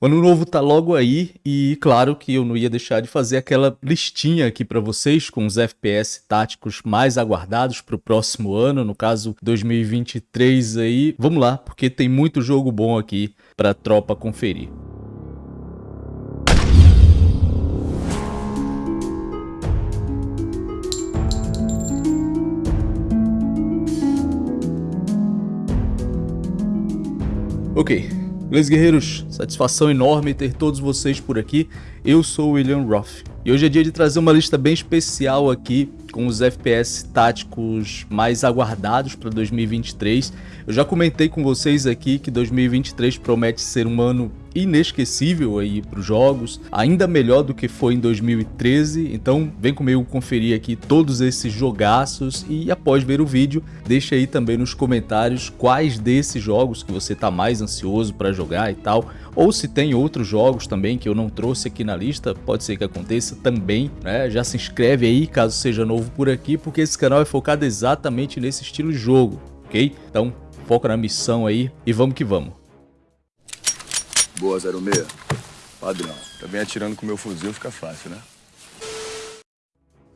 O ano novo tá logo aí e claro que eu não ia deixar de fazer aquela listinha aqui para vocês com os FPS táticos mais aguardados para o próximo ano, no caso 2023 aí. Vamos lá, porque tem muito jogo bom aqui para tropa conferir. Ok, Beleza, guerreiros? Satisfação enorme ter todos vocês por aqui. Eu sou o William Roth e hoje é dia de trazer uma lista bem especial aqui com os FPS táticos mais aguardados para 2023. Eu já comentei com vocês aqui que 2023 promete ser um ano inesquecível aí para os jogos, ainda melhor do que foi em 2013, então vem comigo conferir aqui todos esses jogaços e após ver o vídeo, deixa aí também nos comentários quais desses jogos que você está mais ansioso para jogar e tal, ou se tem outros jogos também que eu não trouxe aqui na lista, pode ser que aconteça também, né? Já se inscreve aí caso seja novo por aqui, porque esse canal é focado exatamente nesse estilo de jogo, ok? Então foca na missão aí e vamos que vamos. Boa, 06. Padrão. Também atirando com meu fuzil fica fácil, né?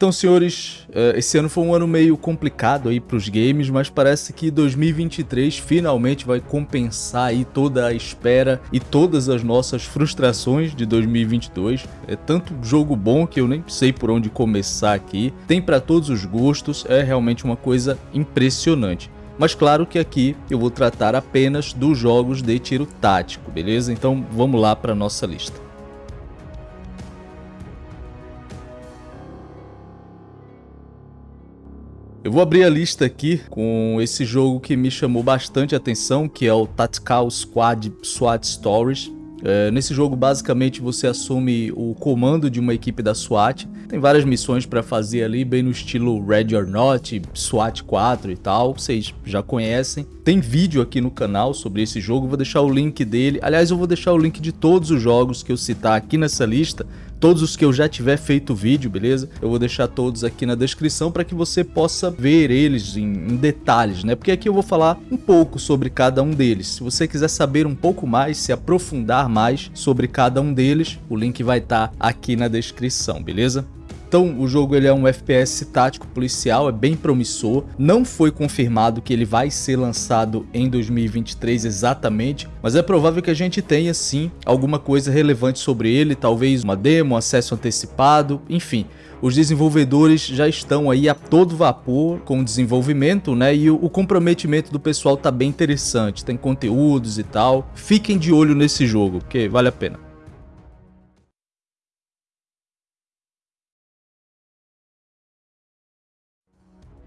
Então, senhores, eh, esse ano foi um ano meio complicado aí para os games, mas parece que 2023 finalmente vai compensar aí toda a espera e todas as nossas frustrações de 2022. É tanto jogo bom que eu nem sei por onde começar aqui. Tem para todos os gostos, é realmente uma coisa impressionante. Mas claro que aqui eu vou tratar apenas dos jogos de tiro tático, beleza? Então vamos lá para nossa lista. Eu vou abrir a lista aqui com esse jogo que me chamou bastante atenção, que é o Tactical Squad SWAT Stories. É, nesse jogo, basicamente, você assume o comando de uma equipe da SWAT. Tem várias missões para fazer ali, bem no estilo Red or Not, SWAT 4 e tal, vocês já conhecem. Tem vídeo aqui no canal sobre esse jogo, vou deixar o link dele. Aliás, eu vou deixar o link de todos os jogos que eu citar aqui nessa lista, todos os que eu já tiver feito vídeo, beleza? Eu vou deixar todos aqui na descrição para que você possa ver eles em, em, detalhes, né? Porque aqui eu vou falar um pouco sobre cada um deles. Se você quiser saber um pouco mais, se aprofundar mais sobre cada um deles, o link vai estar tá aqui na descrição, beleza? Então o jogo ele é um FPS tático policial, é bem promissor. Não foi confirmado que ele vai ser lançado em 2023 exatamente, mas é provável que a gente tenha sim alguma coisa relevante sobre ele, talvez uma demo, acesso antecipado, enfim. Os desenvolvedores já estão aí a todo vapor com o desenvolvimento, né? E o, comprometimento do pessoal tá bem interessante, tem conteúdos e tal. Fiquem de olho nesse jogo, porque vale a pena.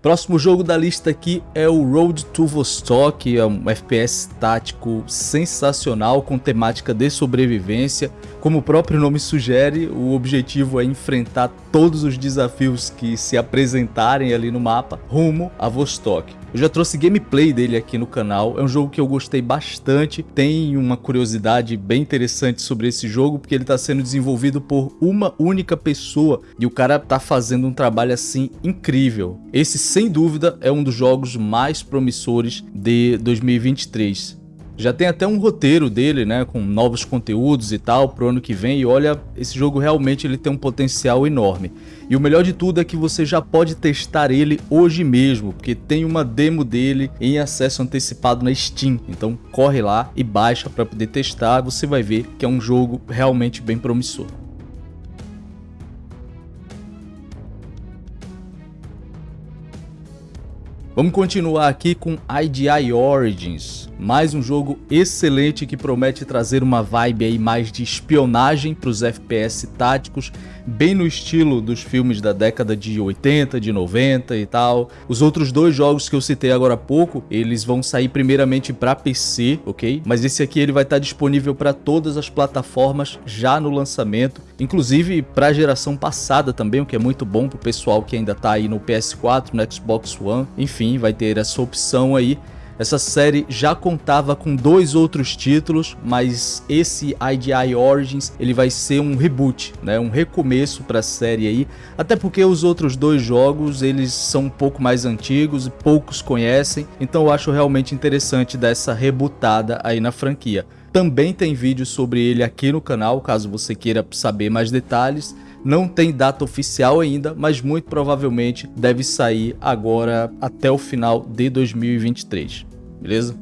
Próximo jogo da lista aqui é o Road to Vostok, é um FPS tático sensacional com temática de sobrevivência. Como o próprio nome sugere, o objetivo é enfrentar todos os desafios que se apresentarem ali no mapa rumo a Vostok. Eu já trouxe gameplay dele aqui no canal, é um jogo que eu gostei bastante, tem uma curiosidade bem interessante sobre esse jogo, porque ele está sendo desenvolvido por uma única pessoa e o cara tá fazendo um trabalho assim incrível. Esse sem dúvida é um dos jogos mais promissores de 2023. Já tem até um roteiro dele, né, com novos conteúdos e tal pro ano que vem e olha, esse jogo realmente ele tem um potencial enorme. E o melhor de tudo é que você já pode testar ele hoje mesmo, porque tem uma demo dele em acesso antecipado na Steam. Então corre lá e baixa para poder testar, você vai ver que é um jogo realmente bem promissor. Vamos continuar aqui com IDI Origins, mais um jogo excelente que promete trazer uma vibe aí mais de espionagem para os FPS táticos, bem no estilo dos filmes da década de 80, de 90 e tal. Os outros dois jogos que eu citei agora há pouco, eles vão sair primeiramente para PC, ok? Mas esse aqui ele vai estar disponível para todas as plataformas já no lançamento, inclusive para a geração passada também, o que é muito bom para o pessoal que ainda está aí no PS4, no Xbox One, enfim vai ter essa opção aí. Essa série já contava com dois outros títulos, mas esse IDI Origins ele vai ser um reboot, né? um recomeço para a série aí, até porque os outros dois jogos eles são um pouco mais antigos e poucos conhecem, então eu acho realmente interessante dar essa rebutada aí na franquia. Também tem vídeo sobre ele aqui no canal, caso você queira saber mais detalhes. Não tem data oficial ainda, mas muito provavelmente deve sair agora até o final de 2023, beleza?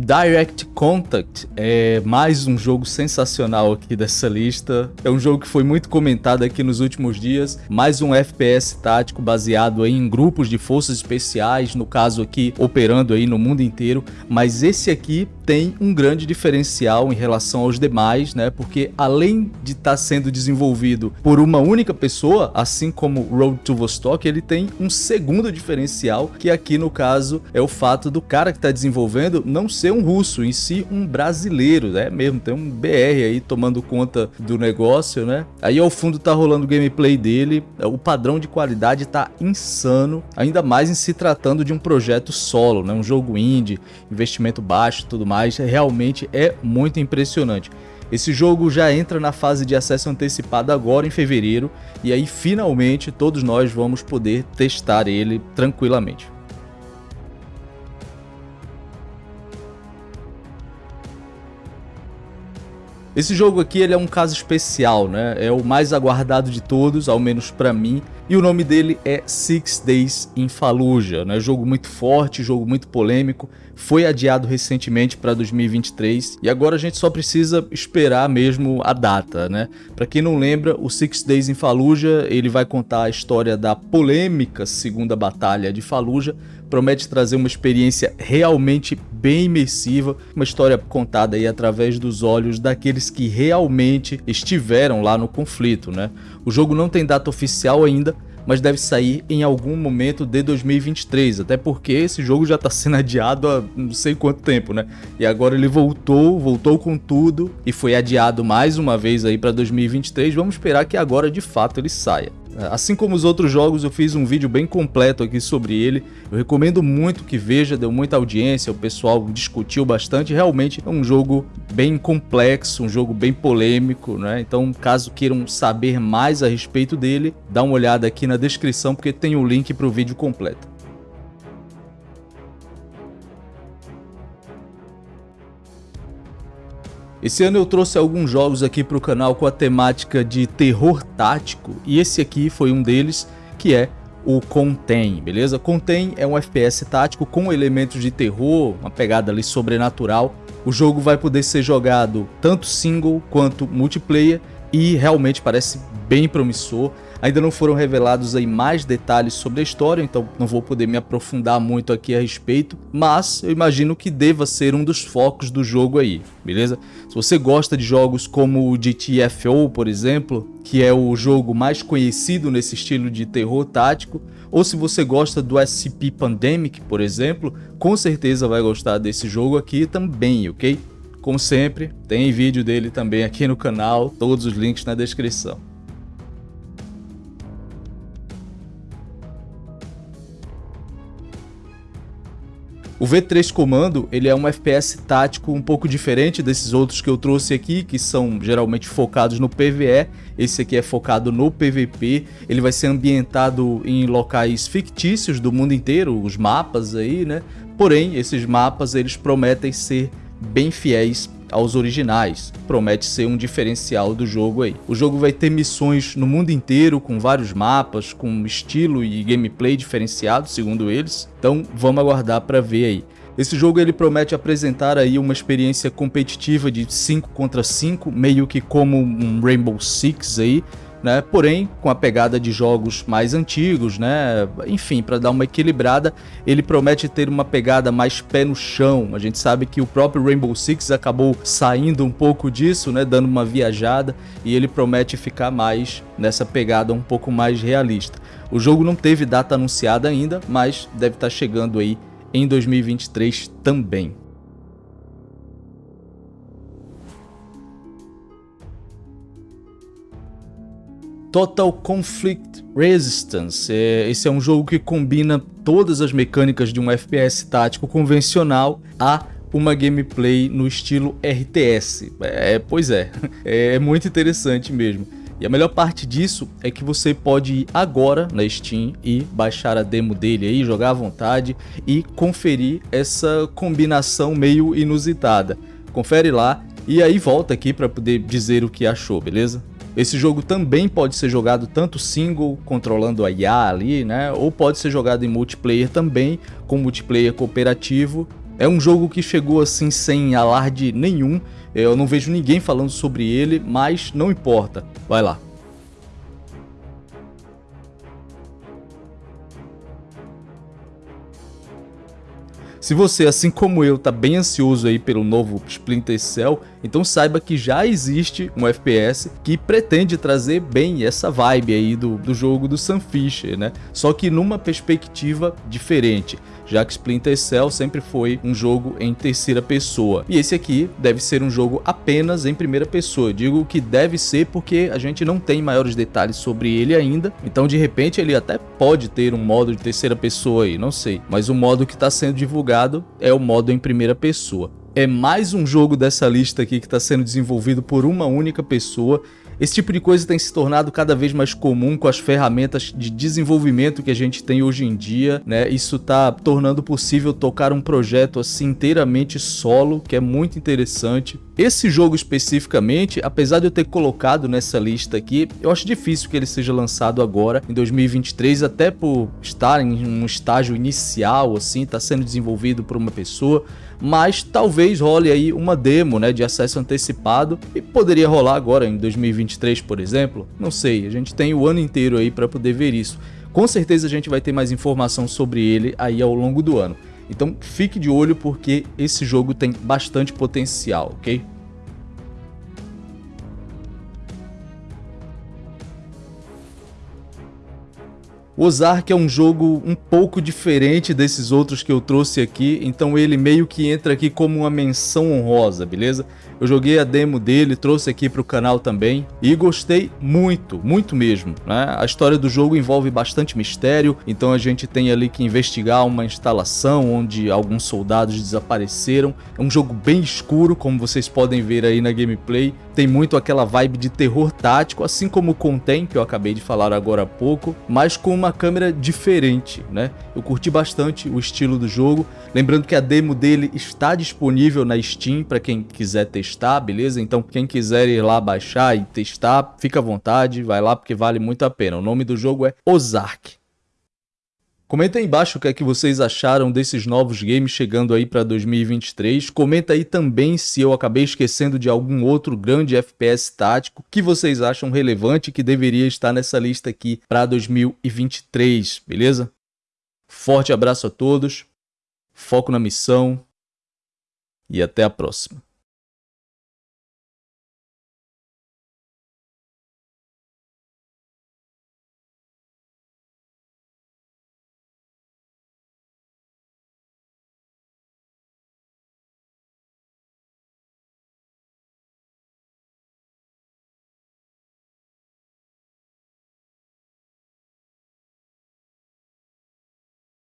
Direct Contact é mais um jogo sensacional aqui dessa lista. É um jogo que foi muito comentado aqui nos últimos dias. Mais um FPS tático baseado em grupos de forças especiais, no caso aqui operando aí no mundo inteiro. Mas esse aqui tem um grande diferencial em relação aos demais, né? Porque além de estar tá sendo desenvolvido por uma única pessoa, assim como Road to Vostok, ele tem um segundo diferencial, que aqui no caso é o fato do cara que está desenvolvendo não ser um russo, em si um brasileiro, né? Mesmo tem um BR aí tomando conta do negócio, né? Aí ao fundo tá rolando o gameplay dele, o padrão de qualidade tá insano, ainda mais em se tratando de um projeto solo, né? Um jogo indie, investimento baixo, tudo mais mas realmente é muito impressionante. Esse jogo já entra na fase de acesso antecipado agora em fevereiro e aí finalmente todos nós vamos poder testar ele tranquilamente. Esse jogo aqui ele é um caso especial, né? É o mais aguardado de todos, ao menos para mim. E o nome dele é Six Days in Fallujah, né? Jogo muito forte, jogo muito polêmico. Foi adiado recentemente para 2023 e agora a gente só precisa esperar mesmo a data, né? Para quem não lembra, o Six Days in Fallujah ele vai contar a história da polêmica segunda batalha de Fallujah promete trazer uma experiência realmente bem imersiva, uma história contada aí através dos olhos daqueles que realmente estiveram lá no conflito, né? O jogo não tem data oficial ainda, mas deve sair em algum momento de 2023, até porque esse jogo já está sendo adiado há não sei quanto tempo, né? E agora ele voltou, voltou com tudo e foi adiado mais uma vez aí para 2023. Vamos esperar que agora de fato ele saia. Assim como os outros jogos, eu fiz um vídeo bem completo aqui sobre ele. Eu recomendo muito que veja, deu muita audiência, o pessoal discutiu bastante. Realmente é um jogo bem complexo, um jogo bem polêmico, né? Então, caso queiram saber mais a respeito dele, dá uma olhada aqui na descrição porque tem o link para o vídeo completo. Esse ano eu trouxe alguns jogos aqui para o canal com a temática de terror tático e esse aqui foi um deles, que é o Contém, beleza? Contém é um FPS tático com elementos de terror, uma pegada ali sobrenatural. O jogo vai poder ser jogado tanto single quanto multiplayer e realmente parece bem promissor. Ainda não foram revelados aí mais detalhes sobre a história, então não vou poder me aprofundar muito aqui a respeito, mas eu imagino que deva ser um dos focos do jogo aí, beleza? Se você gosta de jogos como o GTFO, por exemplo, que é o jogo mais conhecido nesse estilo de terror tático, ou se você gosta do SCP Pandemic, por exemplo, com certeza vai gostar desse jogo aqui também, ok? Como sempre, tem vídeo dele também aqui no canal, todos os links na descrição. O V3 Comando ele é um FPS tático um pouco diferente desses outros que eu trouxe aqui, que são geralmente focados no PvE. Esse aqui é focado no PvP. Ele vai ser ambientado em locais fictícios do mundo inteiro, os mapas aí, né? Porém, esses mapas eles prometem ser bem fiéis aos originais. Promete ser um diferencial do jogo aí. O jogo vai ter missões no mundo inteiro, com vários mapas, com estilo e gameplay diferenciado, segundo eles. Então vamos aguardar para ver aí. Esse jogo ele promete apresentar aí uma experiência competitiva de 5 contra 5, meio que como um Rainbow Six aí, né? Porém, com a pegada de jogos mais antigos, né? Enfim, para dar uma equilibrada, ele promete ter uma pegada mais pé no chão. A gente sabe que o próprio Rainbow Six acabou saindo um pouco disso, né? Dando uma viajada e ele promete ficar mais nessa pegada um pouco mais realista. O jogo não teve data anunciada ainda, mas deve estar tá chegando aí em 2023 também. Total Conflict Resistance. É, esse é um jogo que combina todas as mecânicas de um FPS tático convencional a uma gameplay no estilo RTS. É, pois é, é muito interessante mesmo. E a melhor parte disso é que você pode ir agora na Steam e baixar a demo dele aí, jogar à vontade e conferir essa combinação meio inusitada. Confere lá e aí volta aqui para poder dizer o que achou, beleza? Esse jogo também pode ser jogado tanto single, controlando a IA ali, né? Ou pode ser jogado em multiplayer também, com multiplayer cooperativo. É um jogo que chegou assim sem alarde nenhum, eu não vejo ninguém falando sobre ele, mas não importa. Vai lá. Se você, assim como eu, tá bem ansioso aí pelo novo Splinter Cell, então saiba que já existe um FPS que pretende trazer bem essa vibe aí do, do jogo do Sam Fisher, né? Só que numa perspectiva diferente já que Splinter Cell sempre foi um jogo em terceira pessoa. E esse aqui deve ser um jogo apenas em primeira pessoa. Eu digo que deve ser porque a gente não tem maiores detalhes sobre ele ainda, então de repente ele até pode ter um modo de terceira pessoa aí, não sei. Mas o modo que está sendo divulgado é o modo em primeira pessoa. É mais um jogo dessa lista aqui que está sendo desenvolvido por uma única pessoa esse tipo de coisa tem se tornado cada vez mais comum com as ferramentas de desenvolvimento que a gente tem hoje em dia, né? Isso está tornando possível tocar um projeto assim inteiramente solo, que é muito interessante. Esse jogo especificamente, apesar de eu ter colocado nessa lista aqui, eu acho difícil que ele seja lançado agora, em 2023, até por estar em um estágio inicial, assim, está sendo desenvolvido por uma pessoa, mas talvez role aí uma demo né, de acesso antecipado e poderia rolar agora em 2023, por exemplo. Não sei, a gente tem o ano inteiro aí para poder ver isso. Com certeza a gente vai ter mais informação sobre ele aí ao longo do ano. Então fique de olho porque esse jogo tem bastante potencial, ok? O Ozark é um jogo um pouco diferente desses outros que eu trouxe aqui, então ele meio que entra aqui como uma menção honrosa, beleza? Eu joguei a demo dele, trouxe aqui para o canal também e gostei muito, muito mesmo. Né? A história do jogo envolve bastante mistério, então a gente tem ali que investigar uma instalação onde alguns soldados desapareceram. É um jogo bem escuro, como vocês podem ver aí na gameplay. Tem muito aquela vibe de terror tático, assim como o Contém, que eu acabei de falar agora há pouco, mas com uma câmera diferente, né? Eu curti bastante o estilo do jogo. Lembrando que a demo dele está disponível na Steam para quem quiser testar beleza? Então quem quiser ir lá baixar e testar, fica à vontade, vai lá porque vale muito a pena. O nome do jogo é Ozark. Comenta aí embaixo o que é que vocês acharam desses novos games chegando aí para 2023. Comenta aí também se eu acabei esquecendo de algum outro grande FPS tático que vocês acham relevante que deveria estar nessa lista aqui para 2023, beleza? Forte abraço a todos, foco na missão e até a próxima.